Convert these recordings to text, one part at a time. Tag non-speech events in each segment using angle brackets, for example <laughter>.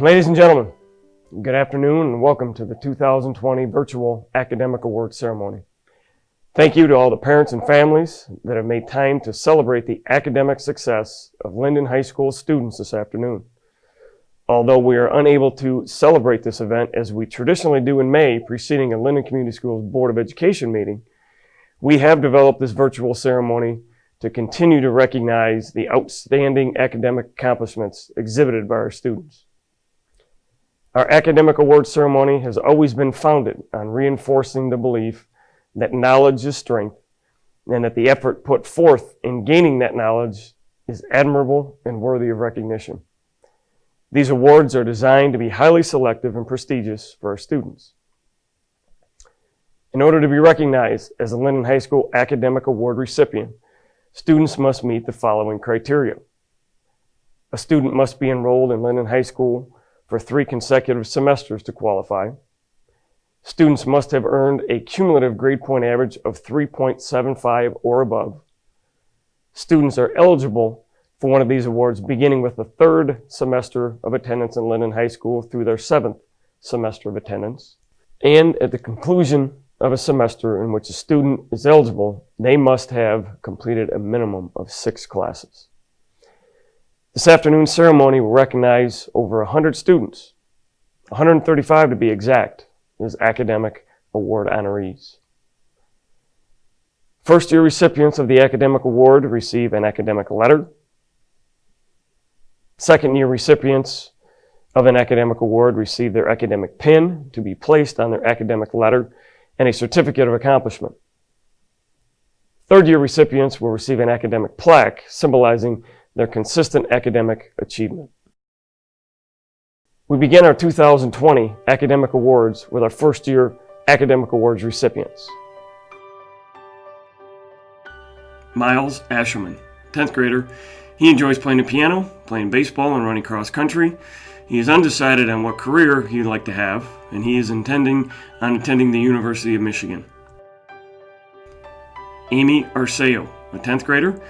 Ladies and gentlemen, good afternoon and welcome to the 2020 Virtual Academic Awards Ceremony. Thank you to all the parents and families that have made time to celebrate the academic success of Linden High School students this afternoon. Although we are unable to celebrate this event as we traditionally do in May preceding a Linden Community Schools Board of Education meeting, we have developed this virtual ceremony to continue to recognize the outstanding academic accomplishments exhibited by our students. Our academic award ceremony has always been founded on reinforcing the belief that knowledge is strength and that the effort put forth in gaining that knowledge is admirable and worthy of recognition. These awards are designed to be highly selective and prestigious for our students. In order to be recognized as a Linden High School Academic Award recipient, students must meet the following criteria. A student must be enrolled in Linden High School for three consecutive semesters to qualify. Students must have earned a cumulative grade point average of 3.75 or above. Students are eligible for one of these awards beginning with the third semester of attendance in Linden High School through their seventh semester of attendance. And at the conclusion of a semester in which a student is eligible, they must have completed a minimum of six classes. This afternoon's ceremony will recognize over 100 students, 135 to be exact, as academic award honorees. First year recipients of the academic award receive an academic letter. Second year recipients of an academic award receive their academic pin to be placed on their academic letter and a certificate of accomplishment. Third year recipients will receive an academic plaque symbolizing their consistent academic achievement. We begin our 2020 Academic Awards with our first year Academic Awards recipients. Miles Asherman, 10th grader. He enjoys playing the piano, playing baseball, and running cross country. He is undecided on what career he'd like to have, and he is intending on attending the University of Michigan. Amy Arceo, a 10th grader.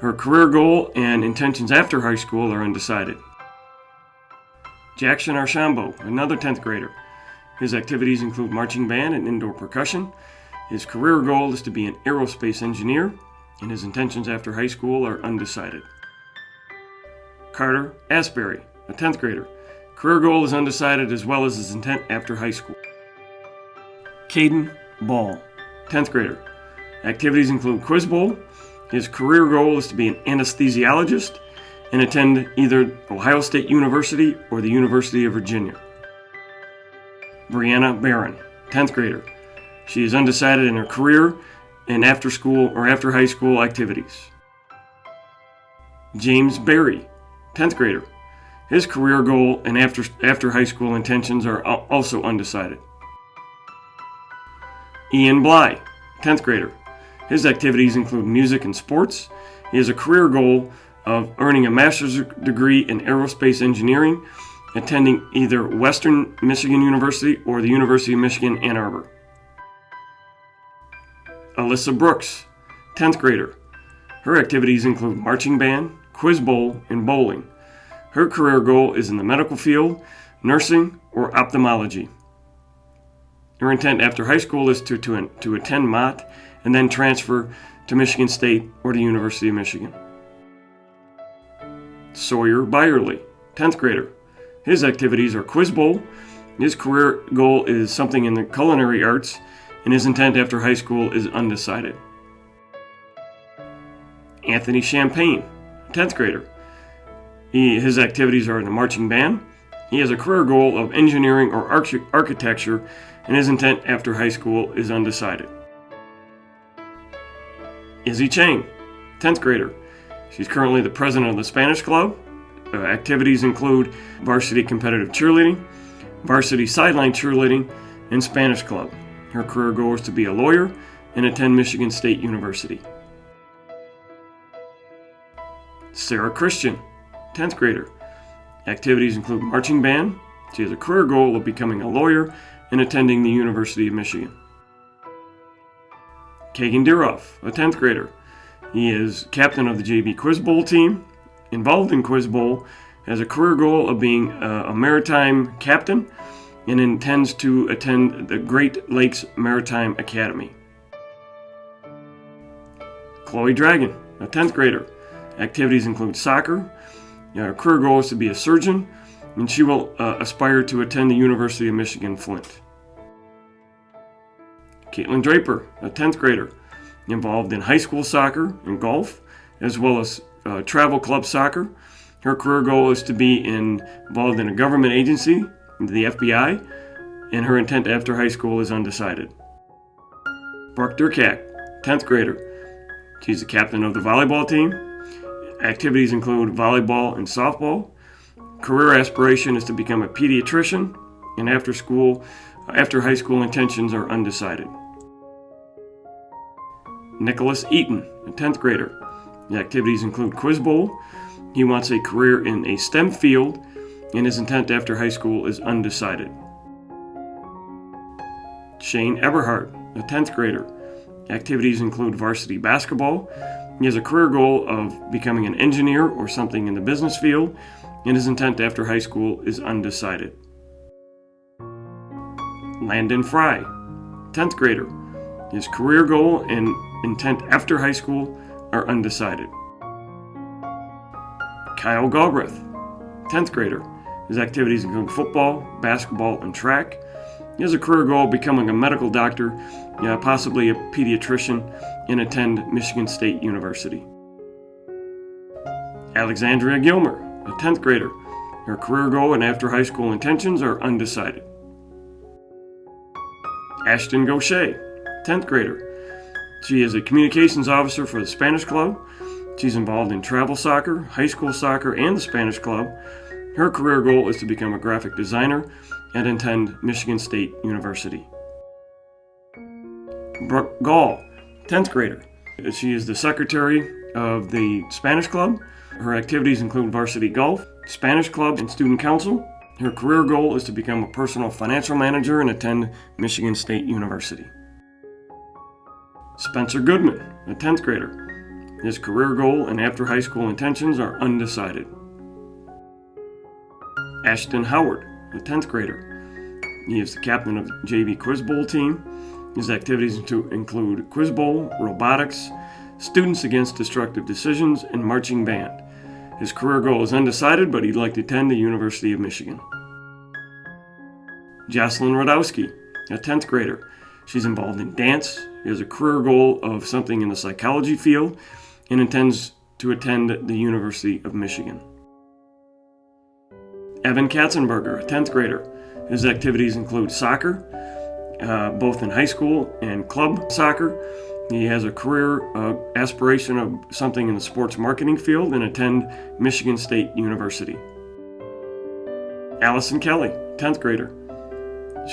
Her career goal and intentions after high school are undecided. Jackson Archambault, another 10th grader. His activities include marching band and indoor percussion. His career goal is to be an aerospace engineer, and his intentions after high school are undecided. Carter Asbury, a 10th grader. Career goal is undecided as well as his intent after high school. Caden Ball, 10th grader. Activities include Quiz Bowl. His career goal is to be an anesthesiologist and attend either Ohio State University or the University of Virginia. Brianna Barron, 10th grader. She is undecided in her career and after school or after high school activities. James Berry, 10th grader. His career goal and after, after high school intentions are also undecided. Ian Bly, 10th grader. His activities include music and sports. He has a career goal of earning a master's degree in aerospace engineering, attending either Western Michigan University or the University of Michigan Ann Arbor. Alyssa Brooks, 10th grader. Her activities include marching band, quiz bowl, and bowling. Her career goal is in the medical field, nursing, or ophthalmology. Her intent after high school is to, to, to attend Mott and then transfer to Michigan State or the University of Michigan. Sawyer Byerly, 10th grader. His activities are Quiz Bowl. His career goal is something in the culinary arts, and his intent after high school is undecided. Anthony Champagne, 10th grader. He, his activities are in the marching band. He has a career goal of engineering or arch- architecture, and his intent after high school is undecided. Izzy Chang, 10th grader. She's currently the president of the Spanish Club. Uh, activities include varsity competitive cheerleading, varsity sideline cheerleading, and Spanish Club. Her career goal is to be a lawyer and attend Michigan State University. Sarah Christian, 10th grader. Activities include marching band. She has a career goal of becoming a lawyer and attending the University of Michigan. Kagan Diroff, a 10th grader. He is captain of the JV Quiz Bowl team. Involved in Quiz Bowl, has a career goal of being a, maritime captain and intends to attend the Great Lakes Maritime Academy. Chloe Dragon, a 10th grader. Activities include soccer. Her career goal is to be a surgeon, and she will uh, aspire to attend the University of Michigan Flint. Caitlin Draper, a 10th grader, involved in high school soccer and golf, as well as uh, travel club soccer. Her career goal is to be in, involved in a government agency, the FBI, and her intent after high school is undecided. Brooke Durkak, 10th grader. She's the captain of the volleyball team. Activities include volleyball and softball. Career aspiration is to become a pediatrician, and after school, after high school intentions are undecided. Nicholas Eaton, a 10th grader. The activities include Quiz Bowl. He wants a career in a STEM field, and his intent after high school is undecided. Shane Eberhardt, a 10th grader. Activities include varsity basketball. He has a career goal of becoming an engineer or something in the business field, and his intent after high school is undecided. Landon Fry, 10th grader. His career goal and intent after high school are undecided. Kyle Galbraith, 10th grader. His activities include football, basketball, and track. He has a career goal of becoming a medical doctor, uh, possibly a pediatrician, and attend Michigan State University. Alexandria Gilmer, a 10th grader. Her career goal and after high school intentions are undecided. Ashton Gaucher, 10th grader. She is a communications officer for the Spanish Club. She's involved in travel soccer, high school soccer, and the Spanish Club. Her career goal is to become a graphic designer and attend Michigan State University. Brooke Gall, 10th grader. She is the secretary of the Spanish Club. Her activities include varsity golf, Spanish Club, and student council. Her career goal is to become a personal financial manager and attend Michigan State University. Spencer Goodman, a 10th grader. His career goal and after high school intentions are undecided. Ashton Howard, a 10th grader. He is the captain of the JV Quiz Bowl team. His activities include Quiz Bowl, robotics, students against destructive decisions, and marching band. His career goal is undecided, but he'd like to attend the University of Michigan. Jocelyn Radowski, a 10th grader. She's involved in dance. Has a career goal of something in the psychology field and intends to attend the University of Michigan. Evan Katzenberger, a 10th grader. His activities include soccer, uh, both in high school and club soccer. He has a career uh, aspiration of something in the sports marketing field and attend Michigan State University. Allison Kelly, 10th grader.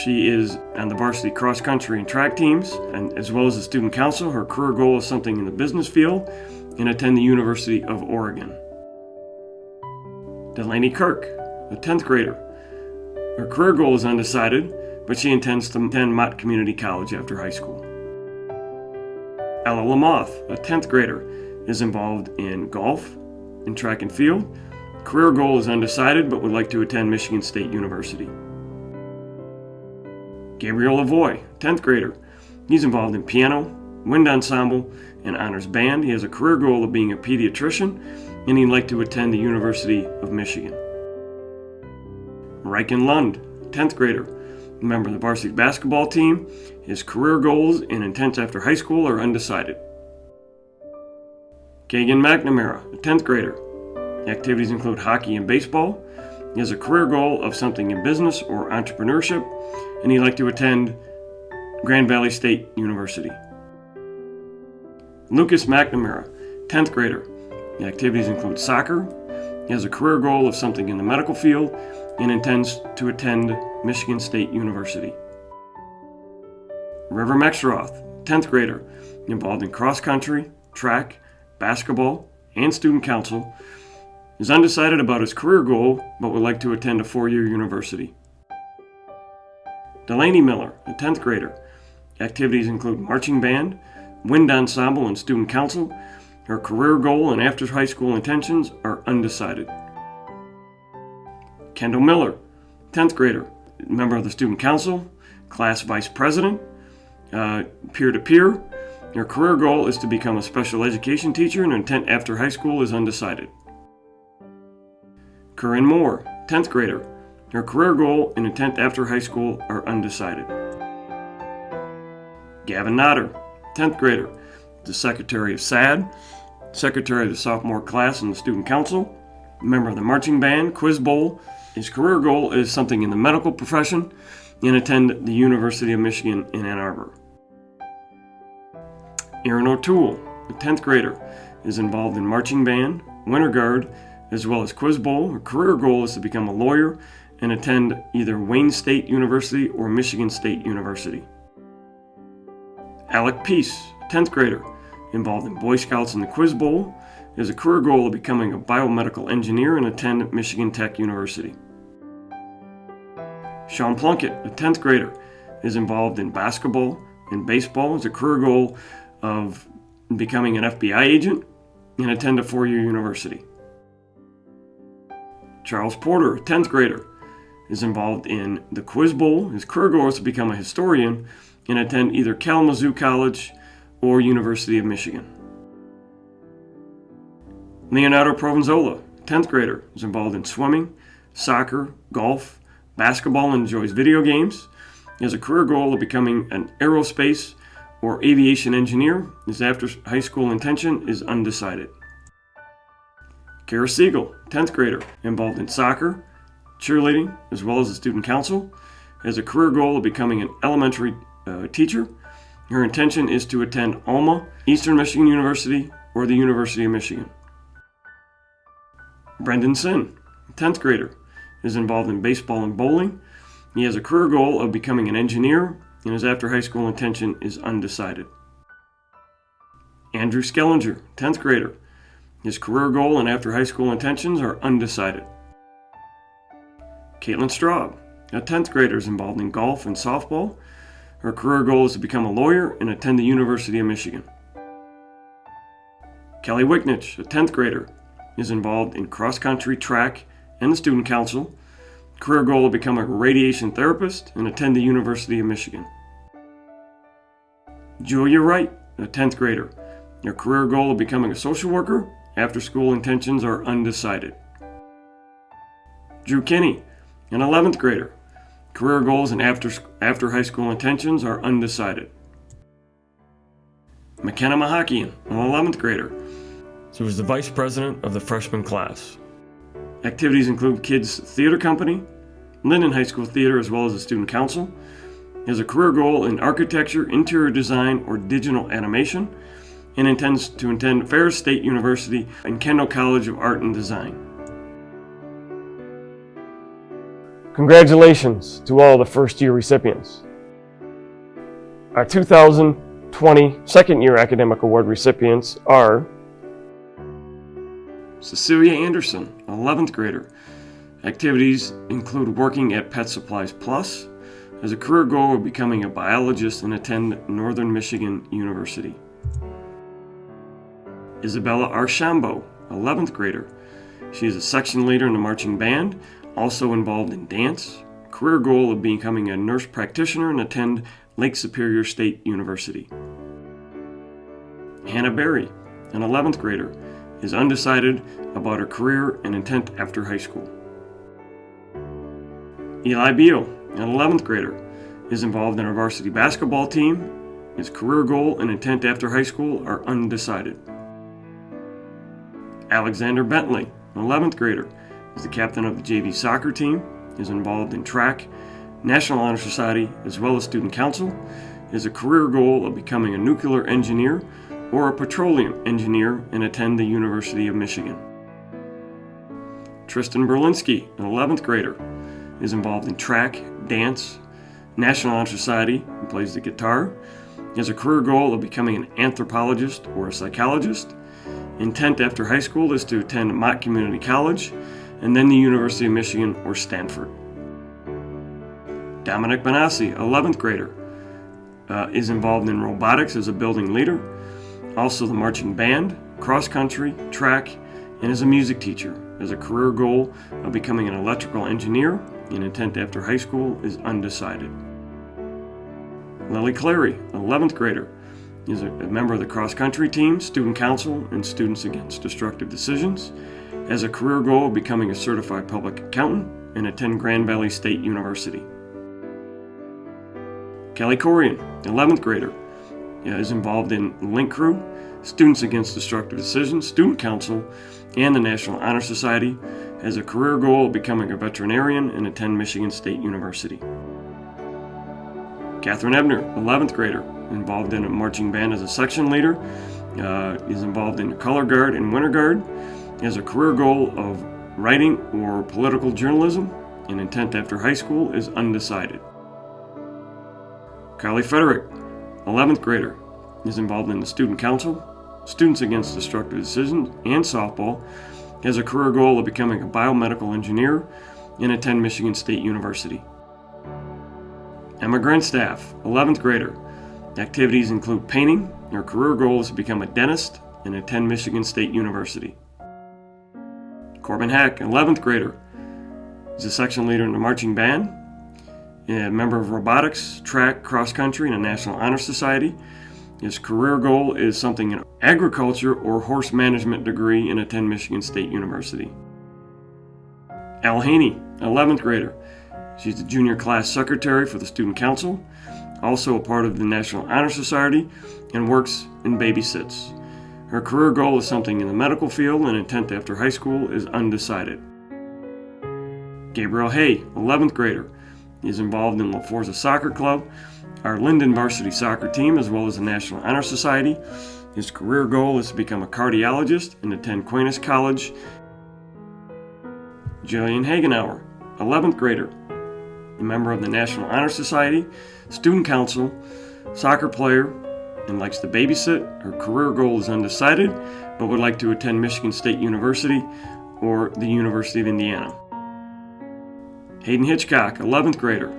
She is on the varsity cross country and track teams, and as well as the student council. Her career goal is something in the business field and attend the University of Oregon. Delaney Kirk, a 10th grader. Her career goal is undecided, but she intends to attend Mott Community College after high school. Ella Lamoth, a 10th grader, is involved in golf and track and field. Career goal is undecided, but would like to attend Michigan State University. Gabriel Lavoie, 10th grader. He's involved in piano, wind ensemble, and honors band. He has a career goal of being a pediatrician, and he'd like to attend the University of Michigan. Riken Lund, 10th grader, member of the varsity basketball team. His career goals and intents after high school are undecided. Kagan McNamara, a 10th grader. Activities include hockey and baseball. He has a career goal of something in business or entrepreneurship, and he'd like to attend Grand Valley State University. Lucas McNamara, 10th grader. The activities include soccer. He has a career goal of something in the medical field and intends to attend Michigan State University. River Mexroth, 10th grader, involved in cross country, track, basketball, and student council, is undecided about his career goal but would like to attend a four year university. Delaney Miller, a 10th grader. Activities include marching band, wind ensemble, and student council. Her career goal and after high school intentions are undecided. Kendall Miller, 10th grader, member of the Student Council, class vice president, peer to peer. Your career goal is to become a special education teacher, and intent after high school is undecided. Corinne Moore, 10th grader. Her career goal and intent after high school are undecided. Gavin Notter, 10th grader, the secretary of SAD, secretary of the sophomore class in the student council, member of the marching band, quiz bowl. His career goal is something in the medical profession and attend the University of Michigan in Ann Arbor. Aaron O'Toole, a 10th grader, is involved in marching band, winter guard, as well as quiz bowl. Her career goal is to become a lawyer and attend either Wayne State University or Michigan State University. Alec Peace, 10th grader, involved in Boy Scouts and the Quiz Bowl, has a career goal of becoming a biomedical engineer and attend Michigan Tech University. Sean Plunkett, a 10th grader, is involved in basketball and baseball, has a career goal of becoming an FBI agent and attend a four year university. Charles Porter, a 10th grader, is involved in the Quiz Bowl. His career goal is to become a historian and attend either Kalamazoo College or University of Michigan. Leonardo Provenzolo, 10th grader, is involved in swimming, soccer, golf, basketball, and enjoys video games. He has a career goal of becoming an aerospace or aviation engineer. His after high school intention is undecided. Kara Siegel, 10th grader, involved in soccer, cheerleading, as well as the student council, has a career goal of becoming an elementary uh, teacher. Her intention is to attend Alma, Eastern Michigan University, or the University of Michigan. Brendan Sin, 10th grader, is involved in baseball and bowling. He has a career goal of becoming an engineer, and his after high school intention is undecided. Andrew Skellinger, 10th grader, his career goal and after high school intentions are undecided. Caitlin Straub, a 10th grader, is involved in golf and softball. Her career goal is to become a lawyer and attend the University of Michigan. Kelly Wicknich, a 10th grader, is involved in cross country, track, and the student council. Career goal to become a radiation therapist and attend the University of Michigan. Julia Wright, a 10th grader. Her career goal of becoming a social worker after school intentions are undecided. Drew Kinney, an 11th grader. Career goals and after, after high school intentions are undecided. McKenna Mahakian, an 11th grader. She was the vice president of the freshman class. Activities include kids' theater company, Linden High School theater, as well as the student council. He has a career goal in architecture, interior design, or digital animation and intends to attend Ferris State University and Kendall College of Art and Design. Congratulations to all the first year recipients. Our 2020 second year academic award recipients are Cecilia Anderson, 11th grader. Activities include working at Pet Supplies Plus, as a career goal of becoming a biologist and attend Northern Michigan University. Isabella Archambault, 11th grader. She is a section leader in the marching band, also involved in dance. Career goal of becoming a nurse practitioner and attend Lake Superior State University. Hannah Berry, an 11th grader, is undecided about her career and intent after high school. Eli Beal, an 11th grader, is involved in our varsity basketball team. His career goal and intent after high school are undecided. Alexander Bentley, an 11th grader, is the captain of the JV soccer team, is involved in track, National Honor Society, as well as student council, is a career goal of becoming a nuclear engineer or a petroleum engineer and attend the University of Michigan. Tristan Berlinski, an 11th grader, is involved in track, dance, National Honor Society, and plays the guitar. He has a career goal of becoming an anthropologist or a psychologist. Intent after high school is to attend Mott Community College and then the University of Michigan or Stanford. Dominic Benassi, 11th grader, uh, is involved in robotics as a building leader, also the marching band, cross country, track, and as a music teacher. As a career goal of becoming an electrical engineer and intent after high school is undecided. Lily Clary, 11th grader, is a member of the cross country team, student council, and Students Against Destructive Decisions. Has a career goal of becoming a certified public accountant and attend Grand Valley State University. Kelly Corian, 11th grader, is involved in Link Crew, Students Against Destructive Decisions, Student Council, and the National Honor Society. Has a career goal of becoming a veterinarian and attend Michigan State University. Catherine Ebner, 11th grader, involved in a marching band as a section leader, uh, is involved in color guard and winter guard, has a career goal of writing or political journalism, and intent after high school is undecided. Kylie Frederick, 11th grader, is involved in the student council, Students Against Destructive Decisions, and softball, has a career goal of becoming a biomedical engineer, and attend Michigan State University. Emma Grenstaff, 11th grader. Activities include painting. Her career goal is to become a dentist and attend Michigan State University. Corbin Hack, 11th grader, is a section leader in the marching band, a member of robotics, track, cross country, and a National Honor Society. His career goal is something in agriculture or horse management degree and attend Michigan State University. Al Haney, 11th grader, She's the junior class secretary for the Student Council, also a part of the National Honor Society, and works and babysits. Her career goal is something in the medical field and intent after high school is undecided. Gabriel Hay, 11th grader, is involved in La Forza Soccer Club, our Linden varsity soccer team, as well as the National Honor Society. His career goal is to become a cardiologist and attend Aquinas College. Jillian Hagenauer, 11th grader, a member of the National Honor Society, student council, soccer player, and likes to babysit. Her career goal is undecided, but would like to attend Michigan State University or the University of Indiana. Hayden Hitchcock, 11th grader.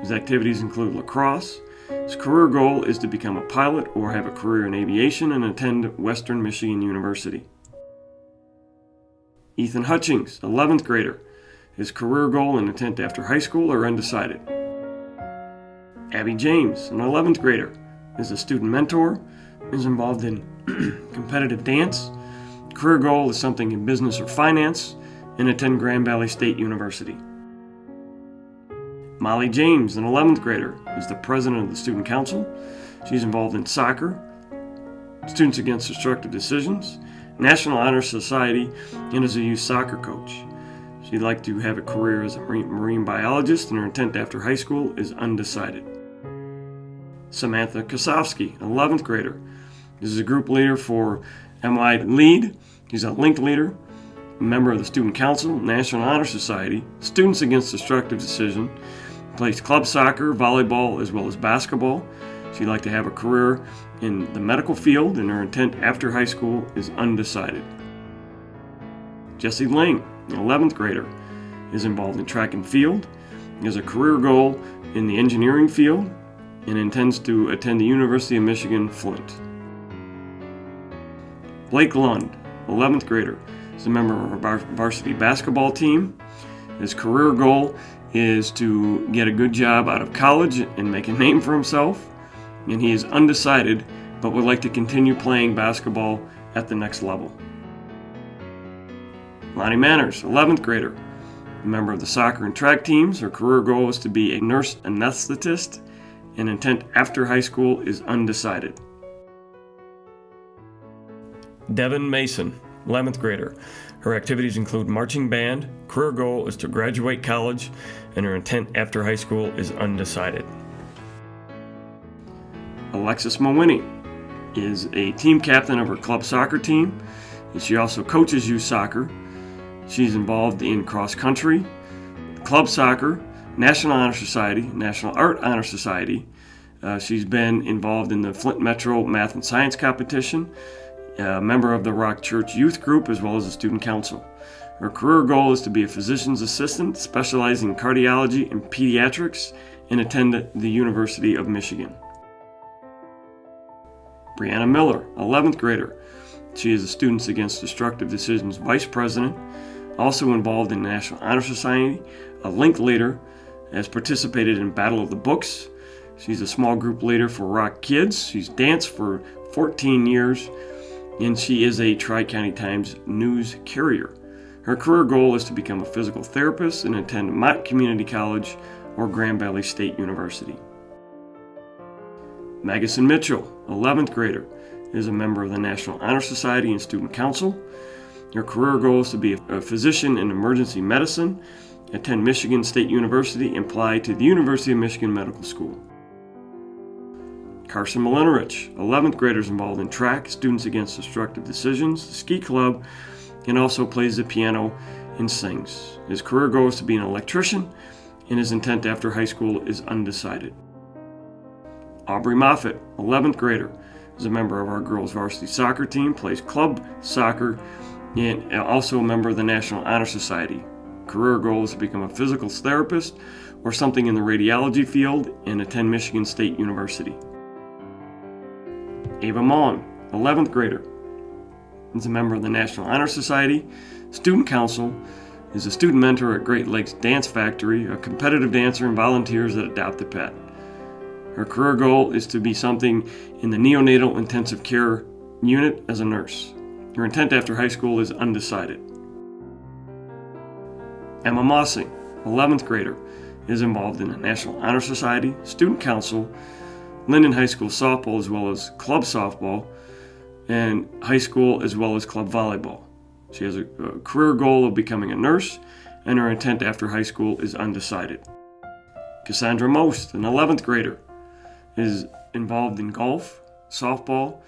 His activities include lacrosse. His career goal is to become a pilot or have a career in aviation and attend Western Michigan University. Ethan Hutchings, 11th grader. His career goal and intent after high school are undecided. Abby James, an 11th grader, is a student mentor, is involved in <clears throat> competitive dance. Career goal is something in business or finance, and attend Grand Valley State University. Molly James, an 11th grader, is the president of the student council. She's involved in soccer, Students Against Destructive Decisions, National Honor Society, and is a youth soccer coach. She'd like to have a career as a marine biologist, and her intent after high school is undecided. Samantha Kosowski, 11th grader. Is a group leader for MI Lead. He's a link leader, a member of the Student Council, National Honor Society, Students Against Destructive Decision, plays club soccer, volleyball, as well as basketball. She'd like to have a career in the medical field, and her intent after high school is undecided. Jesse Lang, an 11th grader, is involved in track and field, has a career goal in the engineering field, and intends to attend the University of Michigan Flint. Blake Lund, 11th grader, is a member of our varsity basketball team. His career goal is to get a good job out of college and make a name for himself, and he is undecided but would like to continue playing basketball at the next level. Lonnie Manners, 11th grader, a member of the soccer and track teams. Her career goal is to be a nurse anesthetist, and intent after high school is undecided. Devin Mason, 11th grader. Her activities include marching band. Career goal is to graduate college, and her intent after high school is undecided. Alexis Mawini is a team captain of her club soccer team, and she also coaches youth soccer. She's involved in cross country, club soccer, National Honor Society, National Art Honor Society. Uh, she's been involved in the Flint Metro Math and Science Competition, a member of the Rock Church Youth Group, as well as the Student Council. Her career goal is to be a physician's assistant specializing in cardiology and pediatrics and attend the University of Michigan. Brianna Miller, 11th grader. She is the Students Against Destructive Decisions Vice President Also involved in the National Honor Society, a link leader, has participated in Battle of the Books. She's a small group leader for Rock Kids. She's danced for 14 years, and she is a Tri County Times news carrier. Her career goal is to become a physical therapist and attend Mott Community College or Grand Valley State University. Magison Mitchell, 11th grader, is a member of the National Honor Society and Student Council. Her career goal is to be a physician in emergency medicine, attend Michigan State University, and apply to the University of Michigan Medical School. Carson Malinerich, 11th graders involved in track, Students Against Destructive Decisions, the ski club, and also plays the piano and sings. His career goal is to be an electrician, and his intent after high school is undecided. Aubrey Moffett, 11th grader, is a member of our girls varsity soccer team, plays club soccer, and also a member of the National Honor Society. Career goal is to become a physical therapist or something in the radiology field and attend Michigan State University. Ava Mon, 11th grader, is a member of the National Honor Society, Student Council, is a student mentor at Great Lakes Dance Factory, a competitive dancer, and volunteers at Adopt a Pet. Her career goal is to be something in the neonatal intensive care unit as a nurse. Her intent after high school is undecided. Emma Mossing, 11th grader, is involved in the National Honor Society, Student Council, Linden High School softball as well as club softball, and high school as well as club volleyball. She has a, a career goal of becoming a nurse, and her intent after high school is undecided. Cassandra Most, an 11th grader, is involved in golf, softball.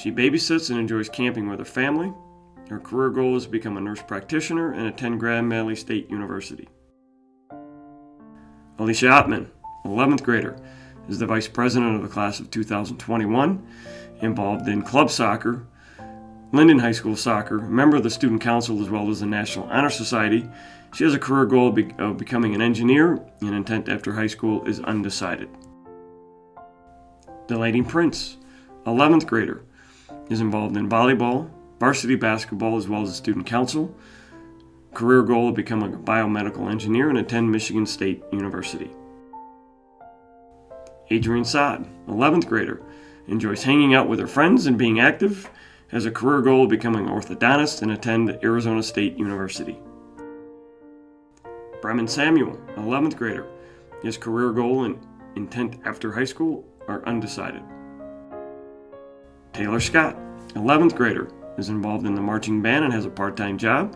She babysits and enjoys camping with her family. Her career goal is to become a nurse practitioner and attend Grand Valley State University. Alicia Ottman, 11th grader, is the vice president of the class of 2021, involved in club soccer, Linden High School soccer, member of the student council as well as the National Honor Society. She has a career goal of, be- of becoming an engineer, and intent after high school is undecided. Delaney Prince, 11th grader, is involved in volleyball, varsity basketball, as well as the student council. Career goal of becoming a biomedical engineer and attend Michigan State University. Adrian Sod, 11th grader, enjoys hanging out with her friends and being active, has a career goal of becoming an orthodontist and attend Arizona State University. Bremen Samuel, 11th grader, his career goal and intent after high school are undecided. Taylor Scott, 11th grader, is involved in the marching band and has a part time job.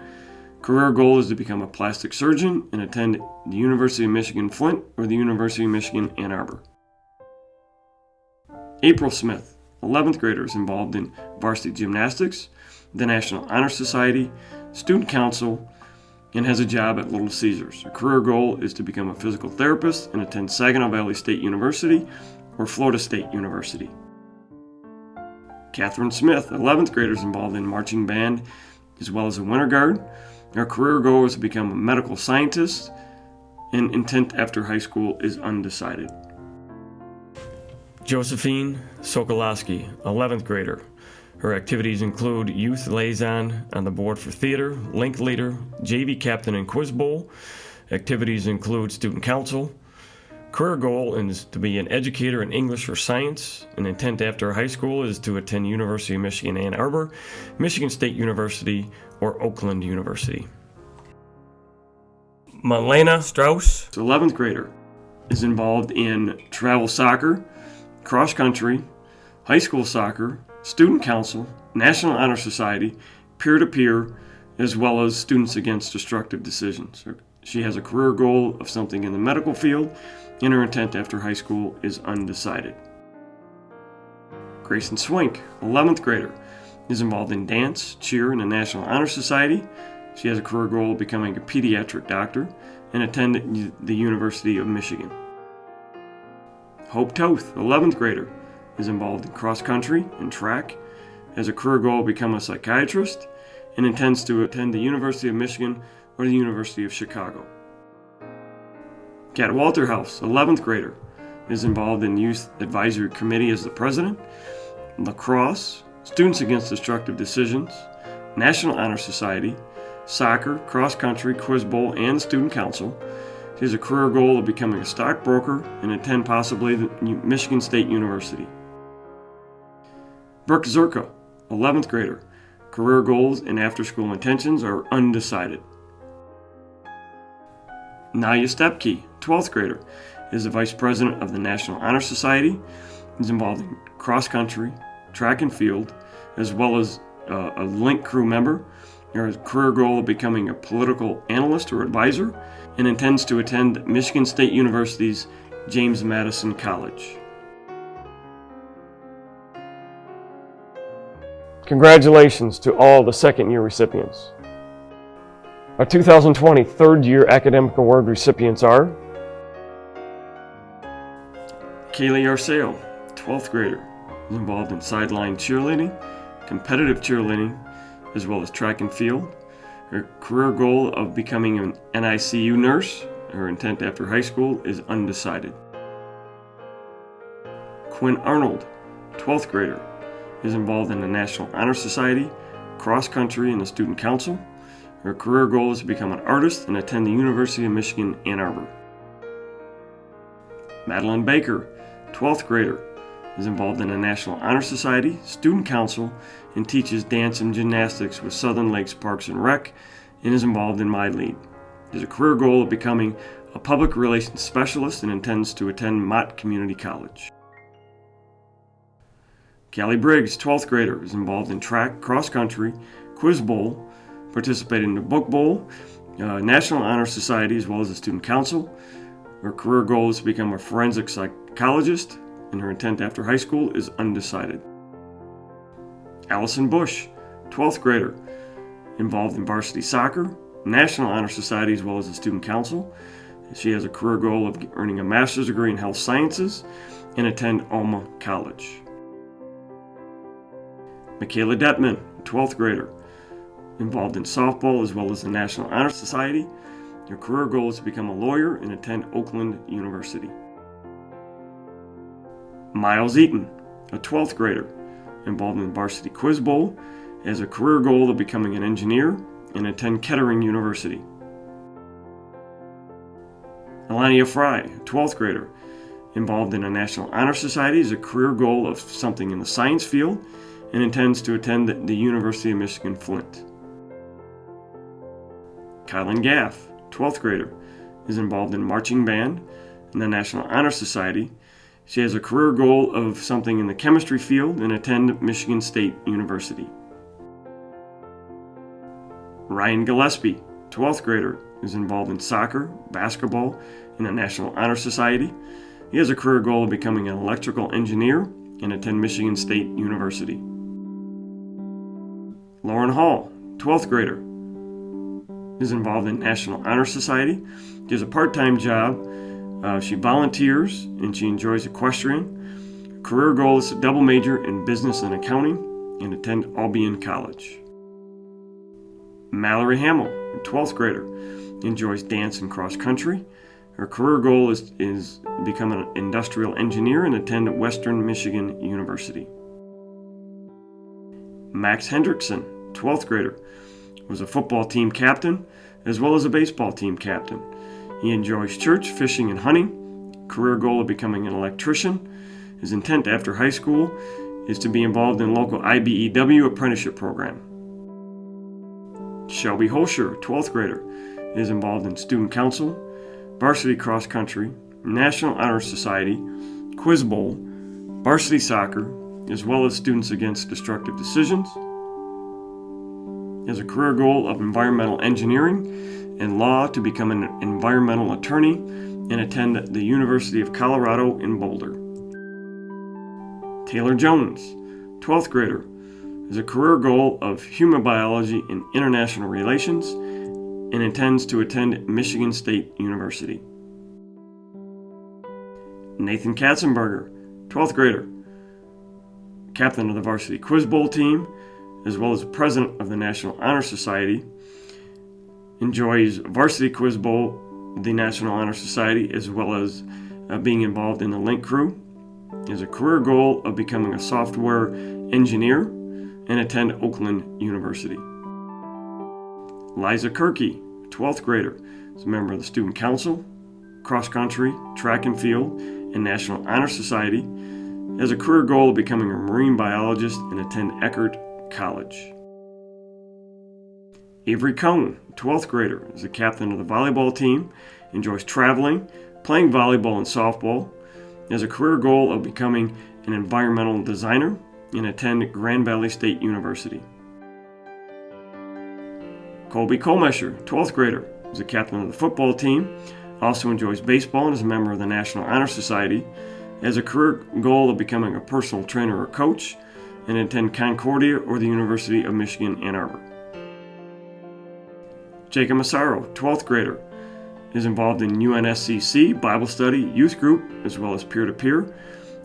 Career goal is to become a plastic surgeon and attend the University of Michigan Flint or the University of Michigan Ann Arbor. April Smith, 11th grader, is involved in varsity gymnastics, the National Honor Society, Student Council, and has a job at Little Caesars. Her career goal is to become a physical therapist and attend Saginaw Valley State University or Florida State University. Catherine Smith, 11th grader, is involved in marching band as well as a winter guard. Her career goal is to become a medical scientist, and intent after high school is undecided. Josephine Sokolowski, 11th grader. Her activities include youth liaison on the board for theater, link leader, JV captain in quiz bowl. Activities include student council. Career goal is to be an educator in English or science. An intent after high school is to attend University of Michigan Ann Arbor, Michigan State University, or Oakland University. Malena Strauss, 11th grader, is involved in travel soccer, cross country, high school soccer, student council, National Honor Society, peer to peer, as well as Students Against Destructive Decisions. She has a career goal of something in the medical field, and her intent after high school is undecided. Grayson Swink, 11th grader, is involved in dance, cheer, and the National Honor Society. She has a career goal of becoming a pediatric doctor and attend the University of Michigan. Hope Toth, 11th grader, is involved in cross country and track, has a career goal of become a psychiatrist, and intends to attend the University of Michigan or the University of Chicago. Kat Walterhouse, 11th grader, is involved in Youth Advisory Committee as the president, lacrosse, Students Against Destructive Decisions, National Honor Society, soccer, cross country, quiz bowl, and student council. She has a career goal of becoming a stockbroker and attend possibly Michigan State University. Brooke Zerka, 11th grader. Career goals and after school intentions are undecided. Naya Stepke, 12th grader, is the vice president of the National Honor Society. Is involved in cross country, track and field, as well as uh, a link crew member. Her career goal of becoming a political analyst or advisor, and intends to attend Michigan State University's James Madison College. Congratulations to all the second year recipients. Our 2020 third year academic award recipients are Kaylee Arceo, 12th grader, is involved in sideline cheerleading, competitive cheerleading, as well as track and field. Her career goal of becoming an NICU nurse, her intent after high school, is undecided. Quinn Arnold, 12th grader, is involved in the National Honor Society, cross country, and the Student Council. Her career goal is to become an artist and attend the University of Michigan Ann Arbor. Madeline Baker, 12th grader, is involved in the National Honor Society, Student Council, and teaches dance and gymnastics with Southern Lakes Parks and Rec, and is involved in MI Lead. Has a career goal of becoming a public relations specialist and intends to attend Mott Community College. Callie Briggs, 12th grader, is involved in track, cross country, quiz bowl, participated in the book bowl, uh, National Honor Society, as well as the Student Council. Her career goal is to become a forensic psychologist, and her intent after high school is undecided. Allison Bush, 12th grader, involved in varsity soccer, National Honor Society, as well as the Student Council. She has a career goal of earning a master's degree in health sciences and attend Alma College. Michaela Detman, 12th grader, involved in softball as well as the National Honor Society. Her career goal is to become a lawyer and attend Oakland University. Miles Eaton, a 12th grader, involved in the varsity quiz bowl, has a career goal of becoming an engineer and attend Kettering University. Elania Fry, 12th grader, involved in a National Honor Society, has a career goal of something in the science field and intends to attend the University of Michigan Flint. Kylan Gaff, 12th grader, is involved in marching band and the National Honor Society. She has a career goal of something in the chemistry field and attend Michigan State University. Ryan Gillespie, 12th grader, is involved in soccer, basketball, and the National Honor Society. He has a career goal of becoming an electrical engineer and attend Michigan State University. Lauren Hall, 12th grader, is involved in National Honor Society. She has a part time job. Uh, she volunteers and she enjoys equestrian. Her career goal is to double major in business and accounting and attend Albion College. Mallory Hamill, 12th grader, enjoys dance and cross country. Her career goal is, is become an industrial engineer and attend Western Michigan University. Max Hendrickson, 12th grader, was a football team captain as well as a baseball team captain. He enjoys church, fishing, and hunting. Career goal of becoming an electrician. His intent after high school is to be involved in local IBEW apprenticeship program. Shelby Holscher, 12th grader, is involved in student council, varsity cross country, National Honor Society, quiz bowl, varsity soccer, as well as Students Against Destructive Decisions. He has a career goal of environmental engineering and law to become an environmental attorney and attend the University of Colorado in Boulder. Taylor Jones, 12th grader, has a career goal of human biology and international relations and intends to attend Michigan State University. Nathan Katzenberger, 12th grader, captain of the varsity quiz bowl team, as well as president of the National Honor Society. Enjoys varsity quiz bowl, the National Honor Society, as well as uh, being involved in the Link Crew. He has a career goal of becoming a software engineer and attend Oakland University. Liza Kirky, 12th grader, is a member of the Student Council, Cross Country, Track and Field, and National Honor Society, has a career goal of becoming a marine biologist and attend Eckerd College. Avery Cohn, 12th grader, is the captain of the volleyball team, enjoys traveling, playing volleyball and softball, has a career goal of becoming an environmental designer, and attend Grand Valley State University. Colby Colmesher, 12th grader, is the captain of the football team, also enjoys baseball and is a member of the National Honor Society, has a career goal of becoming a personal trainer or coach, and attend Concordia or the University of Michigan Ann Arbor. Jacob Massaro, 12th grader, is involved in UNSCC Bible study youth group as well as peer to peer,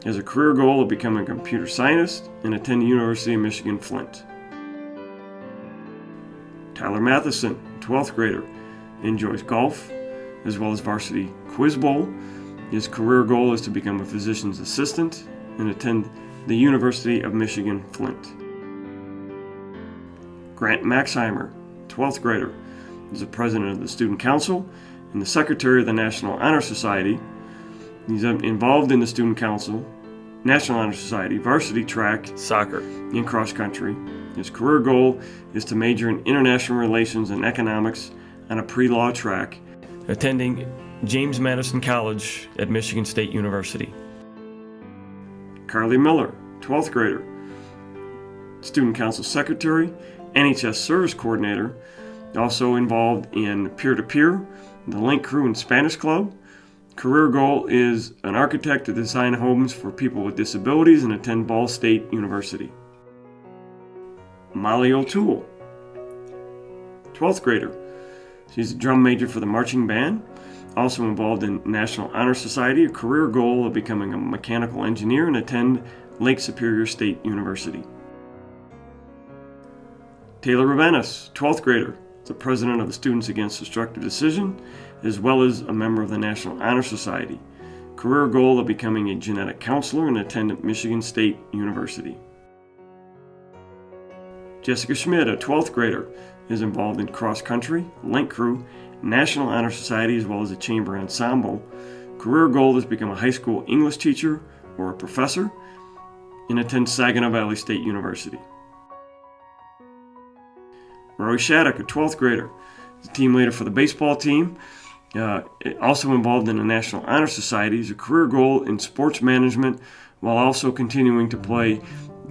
has a career goal of becoming a computer scientist, and attend the University of Michigan Flint. Tyler Matheson, 12th grader, enjoys golf as well as varsity quiz bowl. His career goal is to become a physician's assistant and attend the University of Michigan Flint. Grant Maxheimer, 12th grader, is the president of the Student Council and the secretary of the National Honor Society. He's involved in the Student Council, National Honor Society, varsity track, soccer, and cross country. His career goal is to major in international relations and economics on a pre law track, attending James Madison College at Michigan State University. Carly Miller, 12th grader, Student Council Secretary, NHS Service Coordinator, also involved in peer to peer, the Link Crew and Spanish Club. Career goal is an architect to design homes for people with disabilities and attend Ball State University. Molly O'Toole, 12th grader. She's a drum major for the marching band, also involved in National Honor Society, a career goal of becoming a mechanical engineer and attend Lake Superior State University. Taylor Ravenis, 12th grader, the president of the Students Against Destructive Decision, as well as a member of the National Honor Society. Career goal of becoming a genetic counselor and attend Michigan State University. Jessica Schmidt, a 12th grader, is involved in cross country, link crew, National Honor Society, as well as a chamber ensemble. Career goal is become a high school English teacher or a professor and attend Saginaw Valley State University. Roy Shattuck, a 12th grader, is a team leader for the baseball team. Uh, also involved in the National Honor Society. He's a career goal in sports management while also continuing to play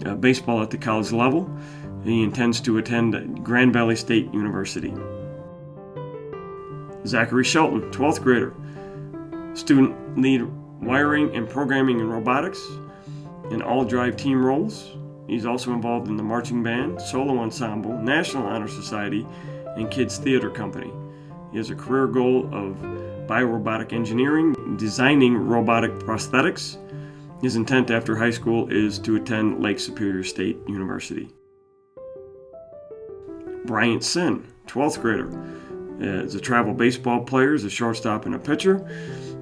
uh, baseball at the college level. He intends to attend Grand Valley State University. Zachary Shelton, 12th grader, student lead wiring and programming and robotics in all drive team roles. He's also involved in the marching band, solo ensemble, National Honor Society, and Kids Theater Company. He has a career goal of biorobotic engineering, designing robotic prosthetics. His intent after high school is to attend Lake Superior State University. Bryant Sin, 12th grader, is a travel baseball player, is a shortstop and a pitcher.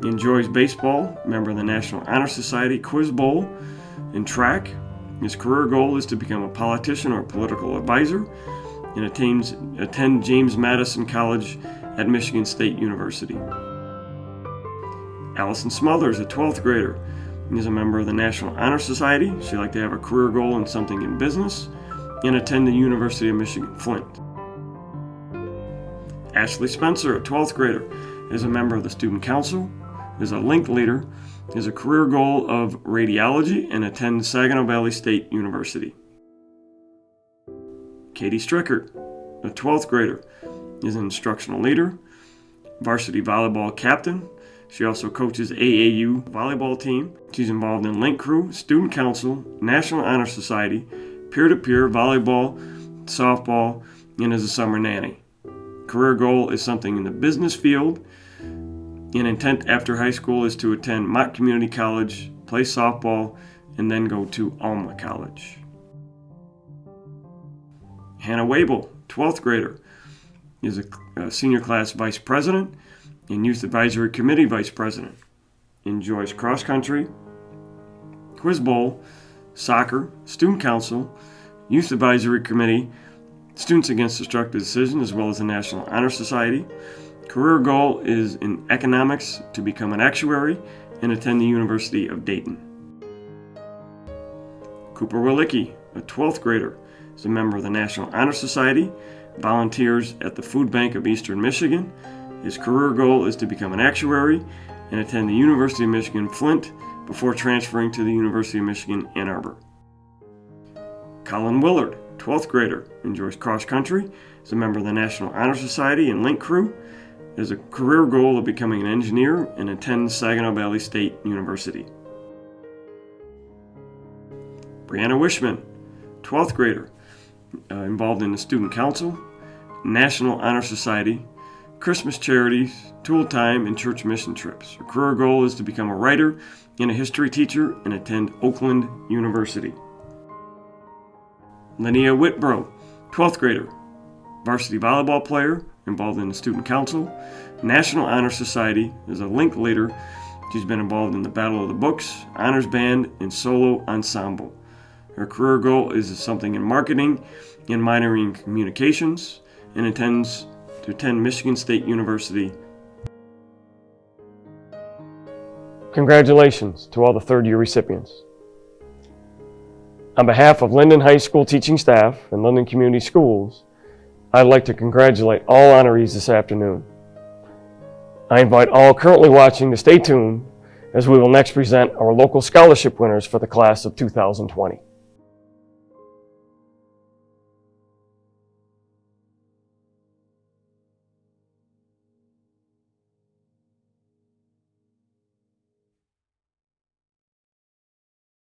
He enjoys baseball, member of the National Honor Society, Quiz Bowl, and track, his career goal is to become a politician or political advisor and attains, attend James Madison College at Michigan State University. Allison Smothers, a 12th grader, is a member of the National Honor Society. She'd like to have a career goal in something in business and attend the University of Michigan Flint. Ashley Spencer, a 12th grader, is a member of the Student Council, is a link leader, is a career goal of radiology and attend Saginaw Valley State University. Katie Strickert, a 12th grader, is an instructional leader, varsity volleyball captain. She also coaches AAU volleyball team. She's involved in Link Crew, Student Council, National Honor Society, peer to peer volleyball, softball, and is a summer nanny. Career goal is something in the business field an intent after high school is to attend Mott Community College, play softball, and then go to Alma College. Hannah Wabel, 12th grader, is a, a senior class vice president and youth advisory committee vice president. Enjoys cross country, quiz bowl, soccer, student council, youth advisory committee, Students Against Destructive Decision, as well as the National Honor Society. Career goal is in economics to become an actuary and attend the University of Dayton. Cooper Walicki, a 12th grader, is a member of the National Honor Society, volunteers at the Food Bank of Eastern Michigan. His career goal is to become an actuary and attend the University of Michigan Flint before transferring to the University of Michigan Ann Arbor. Colin Willard, 12th grader, enjoys cross country, is a member of the National Honor Society and Link Crew, has a career goal of becoming an engineer, and attends Saginaw Valley State University. Brianna Wishman, 12th grader, uh, involved in the Student Council, National Honor Society, Christmas charities, tool time, and church mission trips. Her career goal is to become a writer and a history teacher and attend Oakland University. Linnea Whitbro, 12th grader, varsity volleyball player, involved in the Student Council, National Honor Society, is a link leader. She's been involved in the Battle of the Books, Honors Band, and Solo Ensemble. Her career goal is something in marketing and minoring in communications and intends to attend Michigan State University. Congratulations to all the third year recipients. On behalf of Linden High School teaching staff and Linden Community Schools, I'd like to congratulate all honorees this afternoon. I invite all currently watching to stay tuned as we will next present our local scholarship winners for the class of 2020.